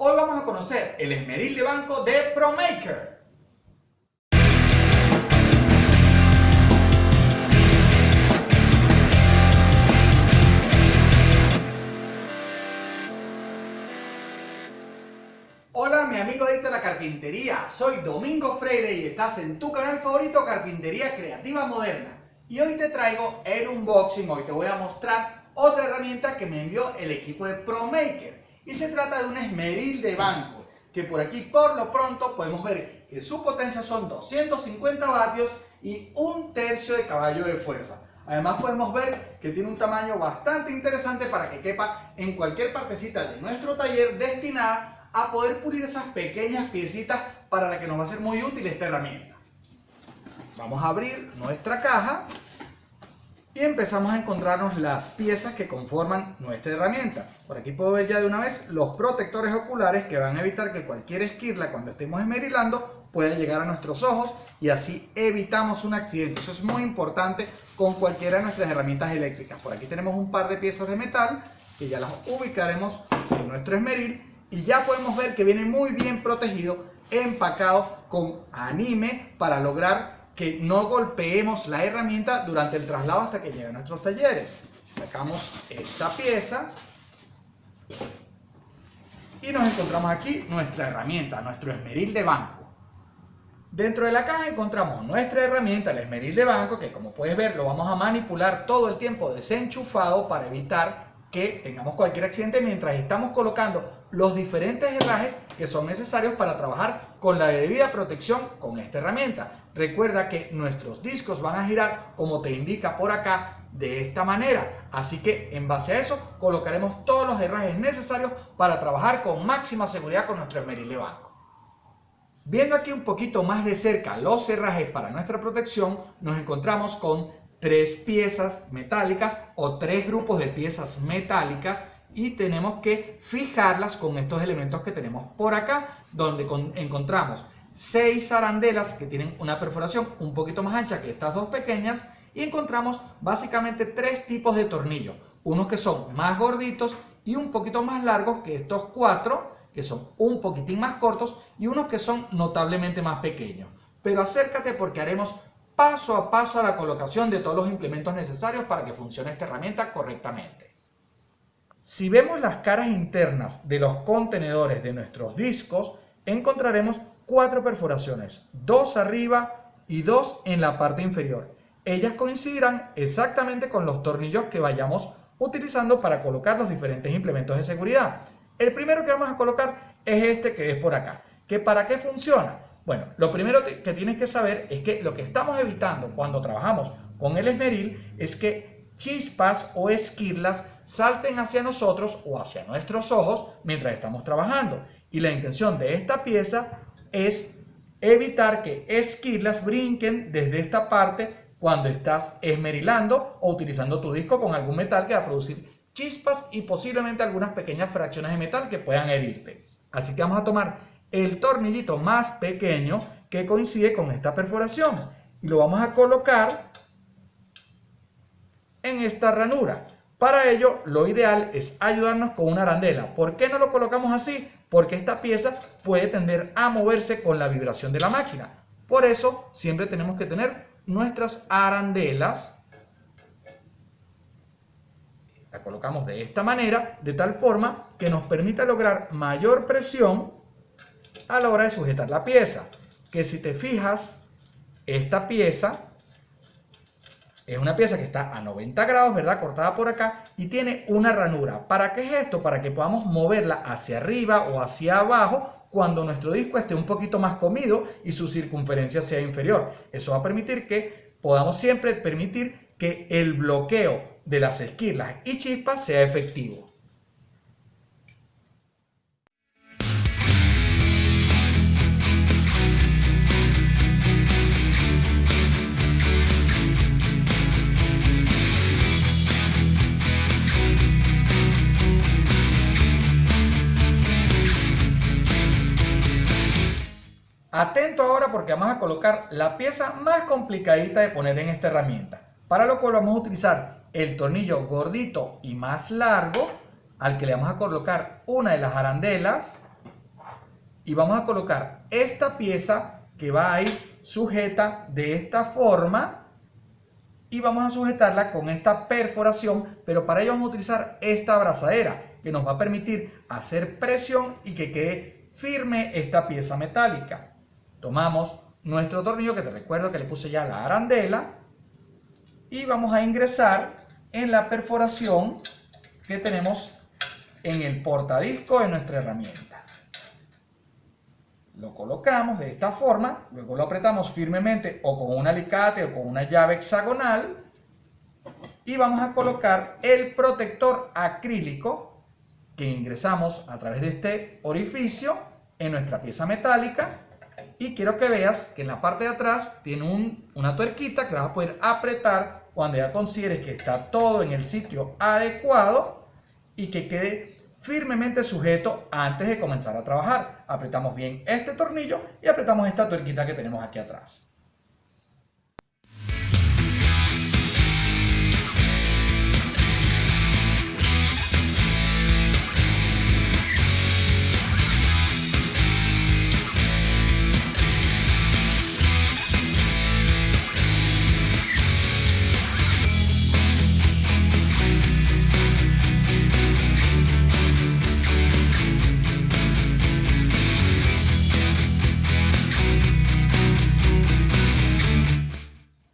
Hoy vamos a conocer el esmeril de banco de ProMaker. Hola mi amigo de la carpintería, soy Domingo Freire y estás en tu canal favorito Carpintería Creativa Moderna. Y hoy te traigo el unboxing, hoy te voy a mostrar otra herramienta que me envió el equipo de ProMaker. Y se trata de un esmeril de banco, que por aquí por lo pronto podemos ver que su potencia son 250 vatios y un tercio de caballo de fuerza. Además podemos ver que tiene un tamaño bastante interesante para que quepa en cualquier partecita de nuestro taller destinada a poder pulir esas pequeñas piecitas para la que nos va a ser muy útil esta herramienta. Vamos a abrir nuestra caja y empezamos a encontrarnos las piezas que conforman nuestra herramienta. Por aquí puedo ver ya de una vez los protectores oculares que van a evitar que cualquier esquirla cuando estemos esmerilando pueda llegar a nuestros ojos y así evitamos un accidente. Eso es muy importante con cualquiera de nuestras herramientas eléctricas. Por aquí tenemos un par de piezas de metal que ya las ubicaremos en nuestro esmeril y ya podemos ver que viene muy bien protegido, empacado con anime para lograr que no golpeemos la herramienta durante el traslado hasta que llegue a nuestros talleres. Sacamos esta pieza y nos encontramos aquí nuestra herramienta, nuestro esmeril de banco. Dentro de la caja encontramos nuestra herramienta, el esmeril de banco, que como puedes ver lo vamos a manipular todo el tiempo desenchufado para evitar que tengamos cualquier accidente mientras estamos colocando los diferentes herrajes que son necesarios para trabajar con la debida protección con esta herramienta. Recuerda que nuestros discos van a girar como te indica por acá de esta manera. Así que en base a eso colocaremos todos los herrajes necesarios para trabajar con máxima seguridad con nuestro esmeril de banco. Viendo aquí un poquito más de cerca los herrajes para nuestra protección, nos encontramos con tres piezas metálicas o tres grupos de piezas metálicas y tenemos que fijarlas con estos elementos que tenemos por acá, donde encontramos seis arandelas que tienen una perforación un poquito más ancha que estas dos pequeñas y encontramos básicamente tres tipos de tornillos, unos que son más gorditos y un poquito más largos que estos cuatro, que son un poquitín más cortos y unos que son notablemente más pequeños. Pero acércate porque haremos paso a paso a la colocación de todos los implementos necesarios para que funcione esta herramienta correctamente. Si vemos las caras internas de los contenedores de nuestros discos, encontraremos cuatro perforaciones, dos arriba y dos en la parte inferior. Ellas coincidirán exactamente con los tornillos que vayamos utilizando para colocar los diferentes implementos de seguridad. El primero que vamos a colocar es este que es por acá. ¿Que ¿Para qué funciona? Bueno, lo primero que tienes que saber es que lo que estamos evitando cuando trabajamos con el esmeril es que chispas o esquirlas salten hacia nosotros o hacia nuestros ojos mientras estamos trabajando. Y la intención de esta pieza es evitar que esquirlas brinquen desde esta parte cuando estás esmerilando o utilizando tu disco con algún metal que va a producir chispas y posiblemente algunas pequeñas fracciones de metal que puedan herirte. Así que vamos a tomar el tornillito más pequeño que coincide con esta perforación y lo vamos a colocar en esta ranura. Para ello, lo ideal es ayudarnos con una arandela. ¿Por qué no lo colocamos así? Porque esta pieza puede tender a moverse con la vibración de la máquina. Por eso, siempre tenemos que tener nuestras arandelas. La colocamos de esta manera, de tal forma que nos permita lograr mayor presión a la hora de sujetar la pieza. Que si te fijas, esta pieza es una pieza que está a 90 grados, ¿verdad? Cortada por acá y tiene una ranura. ¿Para qué es esto? Para que podamos moverla hacia arriba o hacia abajo cuando nuestro disco esté un poquito más comido y su circunferencia sea inferior. Eso va a permitir que podamos siempre permitir que el bloqueo de las esquirlas y chispas sea efectivo. Atento ahora porque vamos a colocar la pieza más complicadita de poner en esta herramienta. Para lo cual vamos a utilizar el tornillo gordito y más largo al que le vamos a colocar una de las arandelas y vamos a colocar esta pieza que va a ir sujeta de esta forma y vamos a sujetarla con esta perforación, pero para ello vamos a utilizar esta abrazadera que nos va a permitir hacer presión y que quede firme esta pieza metálica. Tomamos nuestro tornillo, que te recuerdo que le puse ya la arandela, y vamos a ingresar en la perforación que tenemos en el portadisco de nuestra herramienta. Lo colocamos de esta forma, luego lo apretamos firmemente o con un alicate o con una llave hexagonal y vamos a colocar el protector acrílico que ingresamos a través de este orificio en nuestra pieza metálica y quiero que veas que en la parte de atrás tiene una tuerquita que vas a poder apretar cuando ya consideres que está todo en el sitio adecuado y que quede firmemente sujeto antes de comenzar a trabajar. Apretamos bien este tornillo y apretamos esta tuerquita que tenemos aquí atrás.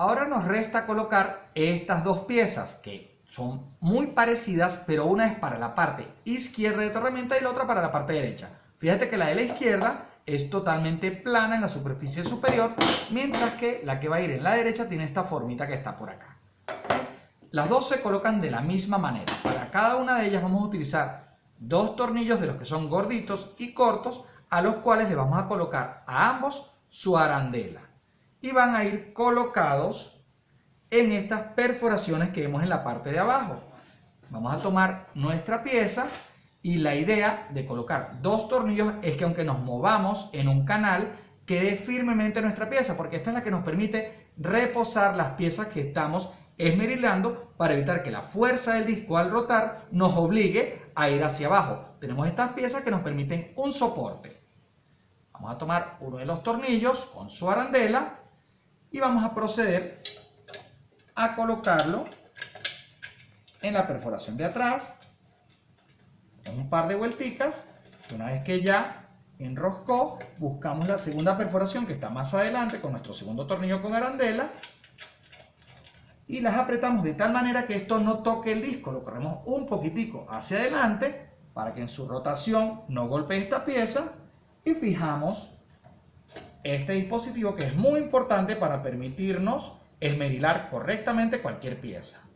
Ahora nos resta colocar estas dos piezas que son muy parecidas, pero una es para la parte izquierda de tu herramienta y la otra para la parte derecha. Fíjate que la de la izquierda es totalmente plana en la superficie superior, mientras que la que va a ir en la derecha tiene esta formita que está por acá. Las dos se colocan de la misma manera. Para cada una de ellas vamos a utilizar dos tornillos de los que son gorditos y cortos, a los cuales le vamos a colocar a ambos su arandela y van a ir colocados en estas perforaciones que vemos en la parte de abajo. Vamos a tomar nuestra pieza y la idea de colocar dos tornillos es que aunque nos movamos en un canal, quede firmemente nuestra pieza, porque esta es la que nos permite reposar las piezas que estamos esmerilando para evitar que la fuerza del disco al rotar nos obligue a ir hacia abajo. Tenemos estas piezas que nos permiten un soporte. Vamos a tomar uno de los tornillos con su arandela y vamos a proceder a colocarlo en la perforación de atrás con un par de vuelticas una vez que ya enroscó buscamos la segunda perforación que está más adelante con nuestro segundo tornillo con arandela y las apretamos de tal manera que esto no toque el disco lo corremos un poquitico hacia adelante para que en su rotación no golpee esta pieza y fijamos este dispositivo que es muy importante para permitirnos esmerilar correctamente cualquier pieza.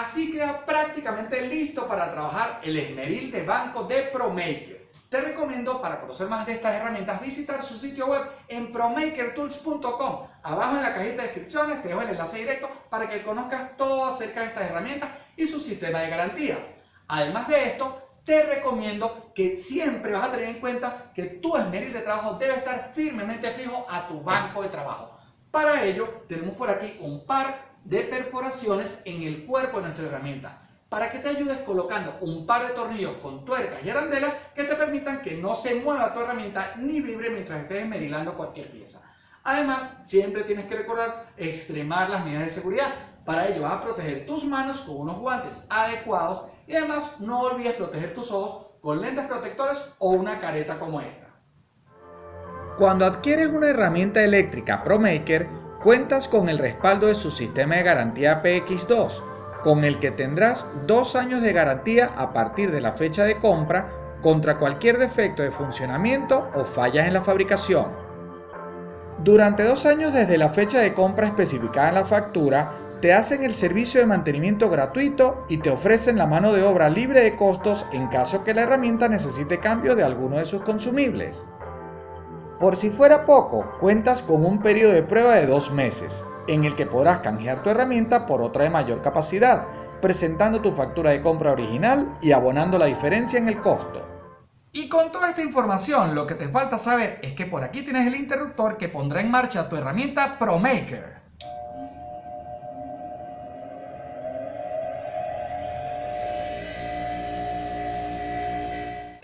Así queda prácticamente listo para trabajar el esmeril de banco de ProMaker. Te recomiendo para conocer más de estas herramientas visitar su sitio web en promakertools.com. Abajo en la cajita de descripciones te dejo el enlace directo para que conozcas todo acerca de estas herramientas y su sistema de garantías. Además de esto, te recomiendo que siempre vas a tener en cuenta que tu esmeril de trabajo debe estar firmemente fijo a tu banco de trabajo. Para ello, tenemos por aquí un par de perforaciones en el cuerpo de nuestra herramienta para que te ayudes colocando un par de tornillos con tuercas y arandelas que te permitan que no se mueva tu herramienta ni vibre mientras estés esmerilando cualquier pieza. Además, siempre tienes que recordar extremar las medidas de seguridad. Para ello vas a proteger tus manos con unos guantes adecuados y además no olvides proteger tus ojos con lentes protectores o una careta como esta. Cuando adquieres una herramienta eléctrica ProMaker, cuentas con el respaldo de su sistema de garantía PX2, con el que tendrás dos años de garantía a partir de la fecha de compra contra cualquier defecto de funcionamiento o fallas en la fabricación. Durante dos años desde la fecha de compra especificada en la factura, te hacen el servicio de mantenimiento gratuito y te ofrecen la mano de obra libre de costos en caso que la herramienta necesite cambio de alguno de sus consumibles. Por si fuera poco, cuentas con un periodo de prueba de dos meses, en el que podrás canjear tu herramienta por otra de mayor capacidad, presentando tu factura de compra original y abonando la diferencia en el costo. Y con toda esta información, lo que te falta saber es que por aquí tienes el interruptor que pondrá en marcha tu herramienta ProMaker.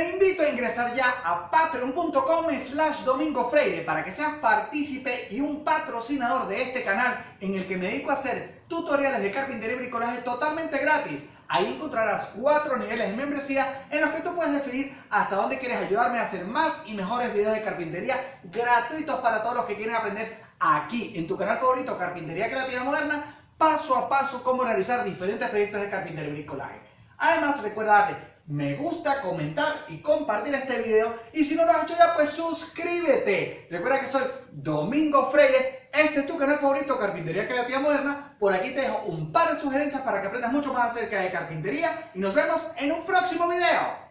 Te invito a ingresar ya a patreon.com slash domingo freire para que seas partícipe y un patrocinador de este canal en el que me dedico a hacer tutoriales de carpintería y bricolaje totalmente gratis. Ahí encontrarás cuatro niveles de membresía en los que tú puedes definir hasta dónde quieres ayudarme a hacer más y mejores videos de carpintería gratuitos para todos los que quieren aprender aquí en tu canal favorito Carpintería Creativa Moderna paso a paso cómo realizar diferentes proyectos de carpintería y bricolaje. Además recuerda darle me gusta, comentar y compartir este video. Y si no lo has hecho ya, pues suscríbete. Recuerda que soy Domingo Freire. Este es tu canal favorito, Carpintería Creativa Moderna. Por aquí te dejo un par de sugerencias para que aprendas mucho más acerca de carpintería. Y nos vemos en un próximo video.